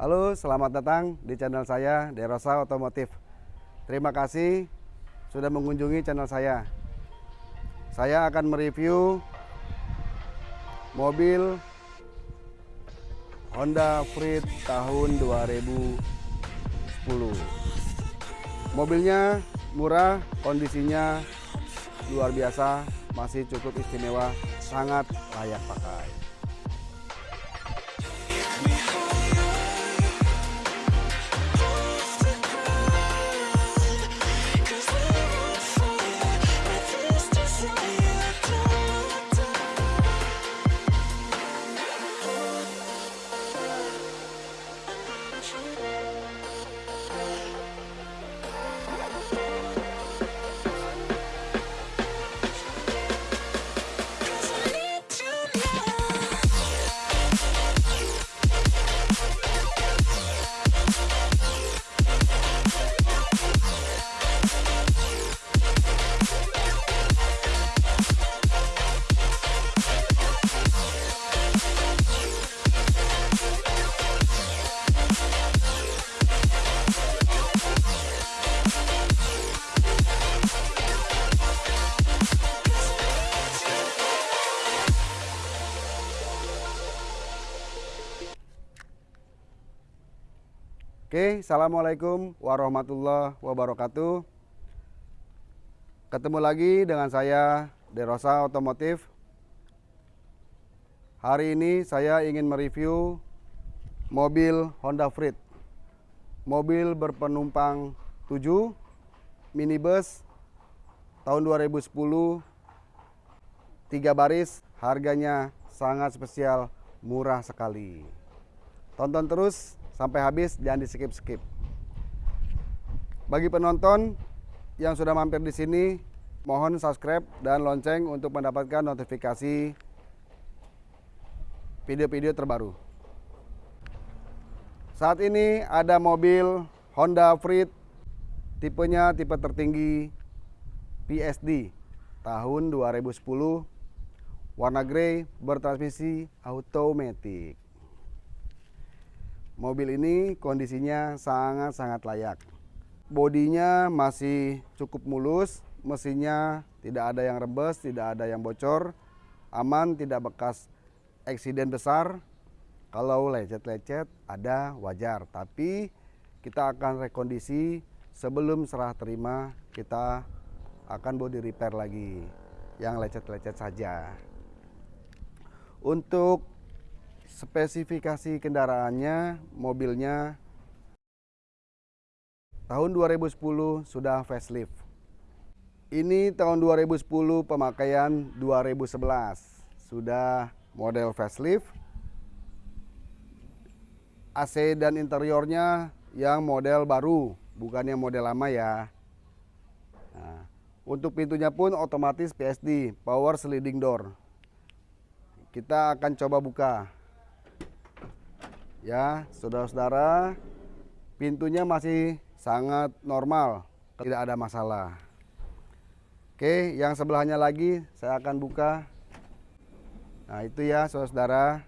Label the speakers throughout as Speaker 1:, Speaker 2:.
Speaker 1: Halo, selamat datang di channel saya Derosa Otomotif. Terima kasih sudah mengunjungi channel saya. Saya akan mereview mobil Honda Freed tahun 2010. Mobilnya murah, kondisinya luar biasa, masih cukup istimewa, sangat layak pakai. Oke, Assalamualaikum warahmatullahi wabarakatuh. Ketemu lagi dengan saya, Derosa Otomotif. Hari ini saya ingin mereview mobil Honda Freed. Mobil berpenumpang 7, minibus tahun 2010, tiga baris, harganya sangat spesial, murah sekali. Tonton terus sampai habis jangan di skip skip. Bagi penonton yang sudah mampir di sini, mohon subscribe dan lonceng untuk mendapatkan notifikasi video-video terbaru. Saat ini ada mobil Honda Freed tipenya tipe tertinggi PSD tahun 2010 warna grey bertransmisi automatic. Mobil ini kondisinya sangat-sangat layak. Bodinya masih cukup mulus, mesinnya tidak ada yang rebes, tidak ada yang bocor, aman, tidak bekas eksiden besar. Kalau lecet-lecet ada wajar, tapi kita akan rekondisi sebelum serah terima kita akan body repair lagi yang lecet-lecet saja. Untuk spesifikasi kendaraannya, mobilnya tahun 2010 sudah facelift. Ini tahun 2010 pemakaian 2011 sudah model facelift. AC dan interiornya yang model baru, bukannya model lama ya. Nah, untuk pintunya pun otomatis PSD, power sliding door. Kita akan coba buka. Ya, saudara-saudara, pintunya masih sangat normal, tidak ada masalah. Oke, yang sebelahnya lagi saya akan buka. Nah, itu ya, saudara-saudara.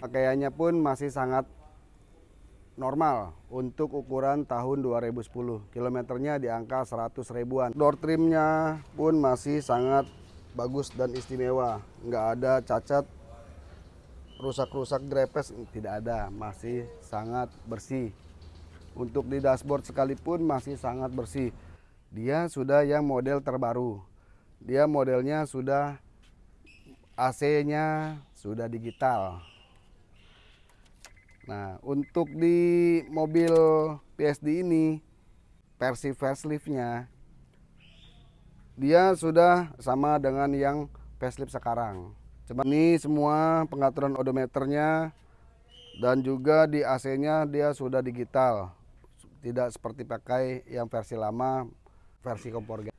Speaker 1: Pakaiannya pun masih sangat normal untuk ukuran tahun 2010. Kilometernya di angka 100 ribuan. Door trimnya pun masih sangat bagus dan istimewa. Nggak ada cacat, rusak-rusak grepes, tidak ada. Masih sangat bersih. Untuk di dashboard sekalipun masih sangat bersih. Dia sudah yang model terbaru. Dia modelnya sudah AC-nya sudah digital. Nah, untuk di mobil PSD ini versi faceliftnya dia sudah sama dengan yang facelift sekarang. Coba ini semua pengaturan odometernya dan juga di AC-nya dia sudah digital. Tidak seperti pakai yang versi lama, versi kompor gas.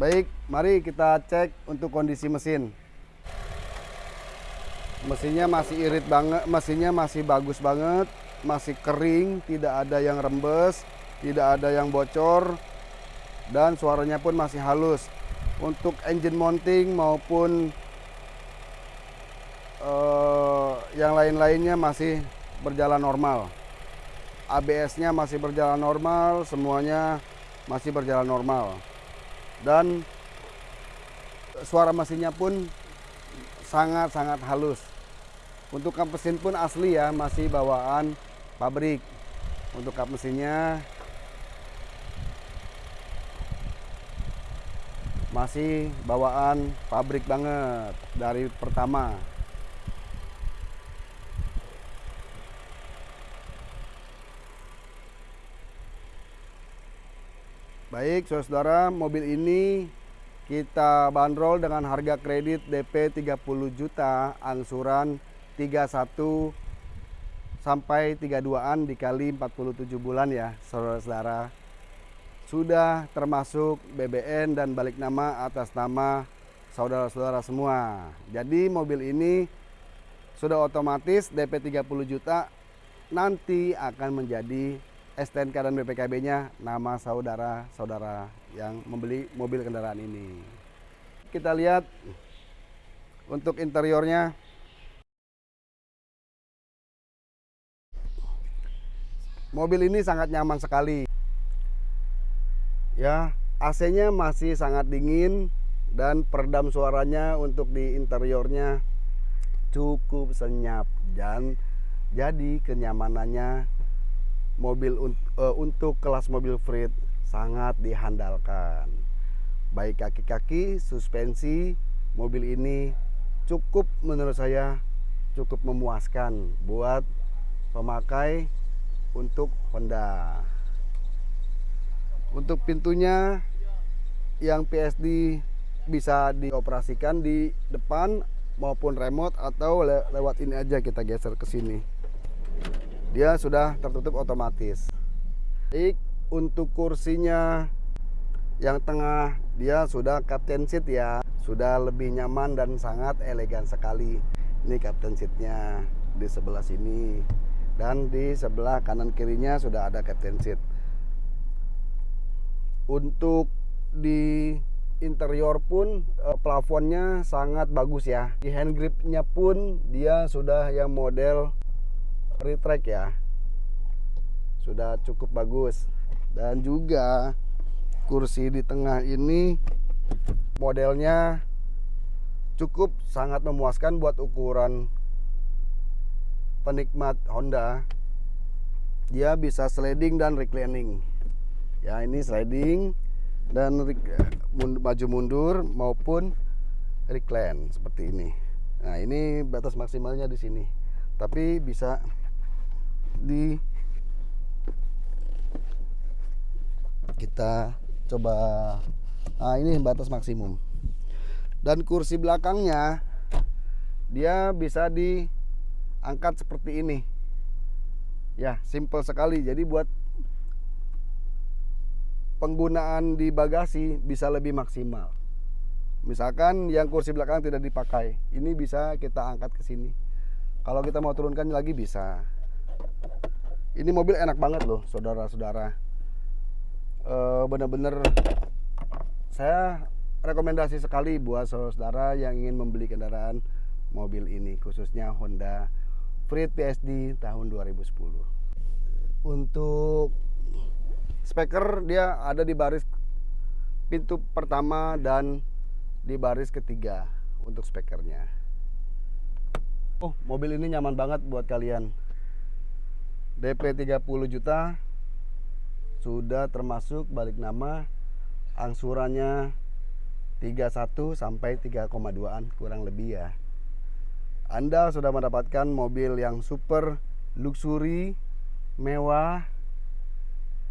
Speaker 1: Baik, mari kita cek untuk kondisi mesin mesinnya masih irit banget mesinnya masih bagus banget masih kering, tidak ada yang rembes, tidak ada yang bocor, dan suaranya pun masih halus. Untuk engine mounting maupun uh, yang lain-lainnya masih berjalan normal. ABS-nya masih berjalan normal, semuanya masih berjalan normal. Dan suara mesinnya pun sangat-sangat halus. Untuk kap mesin pun asli ya, masih bawaan pabrik. Untuk kap mesinnya masih bawaan pabrik banget dari pertama. Baik, saudara, mobil ini kita bandrol dengan harga kredit DP 30 juta, angsuran 31 sampai 32-an dikali 47 bulan ya, saudara-saudara. Sudah termasuk BBN dan balik nama atas nama saudara-saudara semua. Jadi mobil ini sudah otomatis DP 30 juta nanti akan menjadi STNK dan BPKB-nya nama saudara-saudara yang membeli mobil kendaraan ini. Kita lihat untuk interiornya. Mobil ini sangat nyaman sekali. Ya, AC-nya masih sangat dingin dan peredam suaranya untuk di interiornya cukup senyap dan jadi kenyamanannya mobil uh, untuk kelas mobil freight sangat dihandalkan. Baik kaki-kaki, suspensi, mobil ini cukup menurut saya cukup memuaskan buat pemakai untuk Honda. Untuk pintunya yang PSD bisa dioperasikan di depan maupun remote atau le lewat ini aja kita geser ke sini dia sudah tertutup otomatis. Baik, untuk kursinya yang tengah dia sudah captain seat ya, sudah lebih nyaman dan sangat elegan sekali. Ini captain seatnya di sebelah sini dan di sebelah kanan kirinya sudah ada captain seat. Untuk di interior pun eh, plafonnya sangat bagus ya. Di hand gripnya pun dia sudah yang model retract ya sudah cukup bagus dan juga kursi di tengah ini modelnya cukup sangat memuaskan buat ukuran penikmat Honda dia bisa sliding dan reclining. Ya ini sliding dan maju mundur maupun recline seperti ini. Nah ini batas maksimalnya di sini. Tapi bisa di kita coba. Nah ini batas maksimum. Dan kursi belakangnya dia bisa diangkat seperti ini. Ya simple sekali. Jadi buat penggunaan di bagasi bisa lebih maksimal. Misalkan yang kursi belakang tidak dipakai ini bisa kita angkat ke sini. Kalau kita mau turunkan lagi bisa. Ini mobil enak banget loh saudara-saudara. E, bener-bener saya rekomendasi sekali buat saudara-saudara yang ingin membeli kendaraan mobil ini khususnya Honda Freed PSD tahun 2010 untuk speaker dia ada di baris pintu pertama dan di baris ketiga untuk speakernya. Oh mobil ini nyaman banget buat kalian. DP 30 juta sudah termasuk balik nama angsurannya 31 sampai 3,2an kurang lebih ya. Anda sudah mendapatkan mobil yang super luxury, mewah,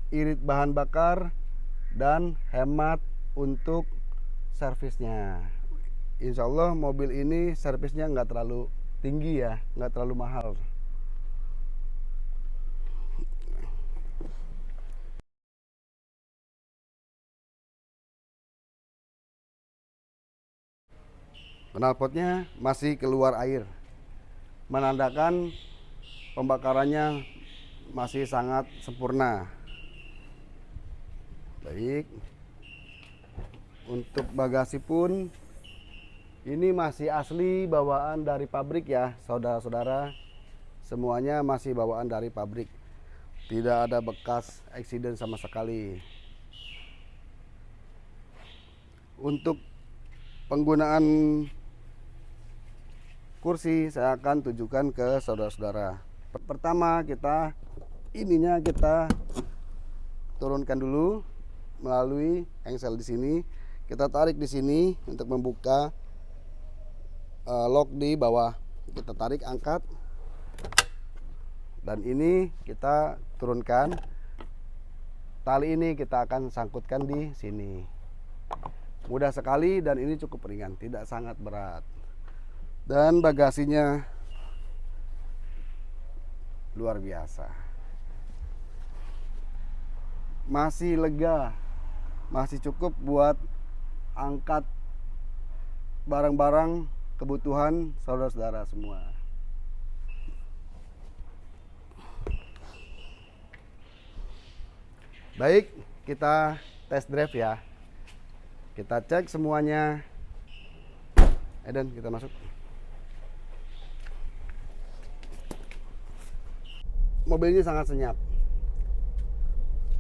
Speaker 1: irit bahan bakar dan hemat untuk servisnya. Insya Allah mobil ini servisnya nggak terlalu tinggi ya, nggak terlalu mahal. Knalpotnya masih keluar air menandakan pembakarannya masih sangat sempurna. Baik. Untuk bagasi pun ini masih asli bawaan dari pabrik ya, saudara-saudara. Semuanya masih bawaan dari pabrik. Tidak ada bekas eksiden sama sekali. Untuk penggunaan kursi saya akan tunjukkan ke saudara-saudara. Pertama kita ininya kita turunkan dulu melalui engsel di sini. Kita tarik di sini untuk membuka uh, lock di bawah. Kita tarik angkat dan ini kita turunkan. Tali ini kita akan sangkutkan di sini. Mudah sekali dan ini cukup ringan, tidak sangat berat dan bagasinya luar biasa. Masih lega masih cukup buat angkat barang-barang kebutuhan saudara-saudara semua. Baik kita test drive ya. Kita cek semuanya. Eden kita masuk mobilnya sangat senyap.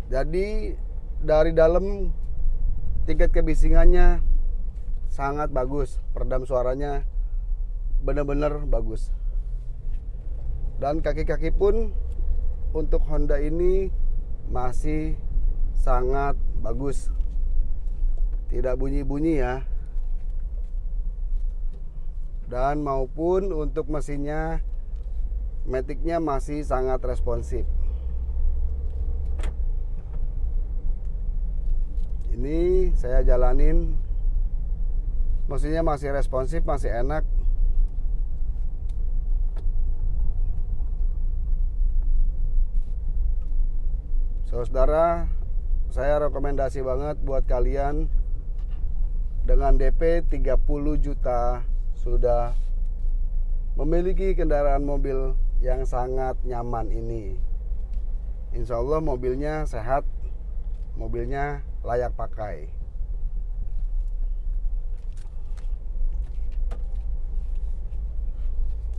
Speaker 1: Jadi dari dalam tingkat kebisingannya sangat bagus, peredam suaranya benar-benar bagus. Dan kaki-kaki pun untuk Honda ini masih sangat bagus. Tidak bunyi-bunyi ya. Dan maupun untuk mesinnya Maticnya masih sangat responsif. Ini saya jalanin mesinnya masih responsif, masih enak. Saudara, saya rekomendasi banget buat kalian dengan DP 30 juta sudah memiliki kendaraan mobil yang sangat nyaman ini. Insya Allah mobilnya sehat mobilnya layak pakai.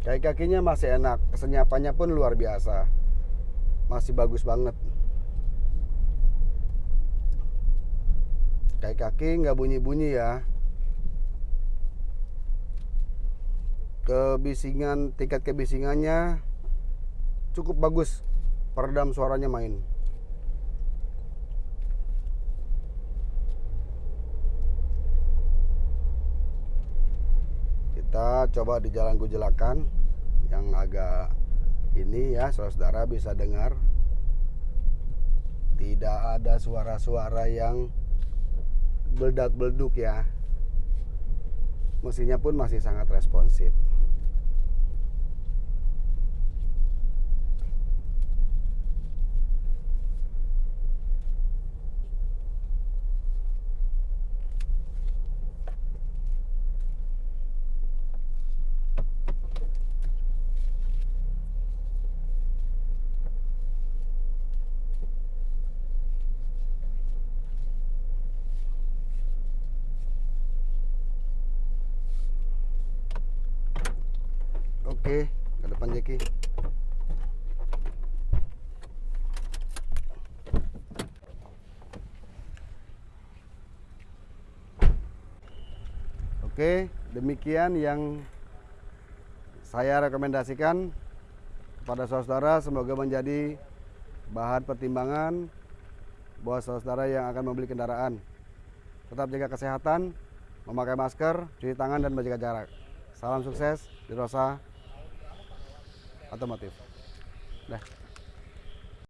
Speaker 1: Kaki-kakinya masih enak kesenyapannya pun luar biasa. Masih bagus banget. Kaki-kaki nggak bunyi-bunyi ya. Kebisingan tingkat kebisingannya cukup bagus peredam suaranya main. Kita coba di jalan Gujelakan yang agak ini ya saudara bisa dengar. Tidak ada suara-suara yang beldak-belduk ya. Mesinnya pun masih sangat responsif Oke, ke depan Jeki. Oke, demikian yang saya rekomendasikan kepada saudara semoga menjadi bahan pertimbangan buat saudara yang akan membeli kendaraan. Tetap jaga kesehatan, memakai masker, cuci tangan dan menjaga jarak. Salam sukses di Rosa otomotif. Dah.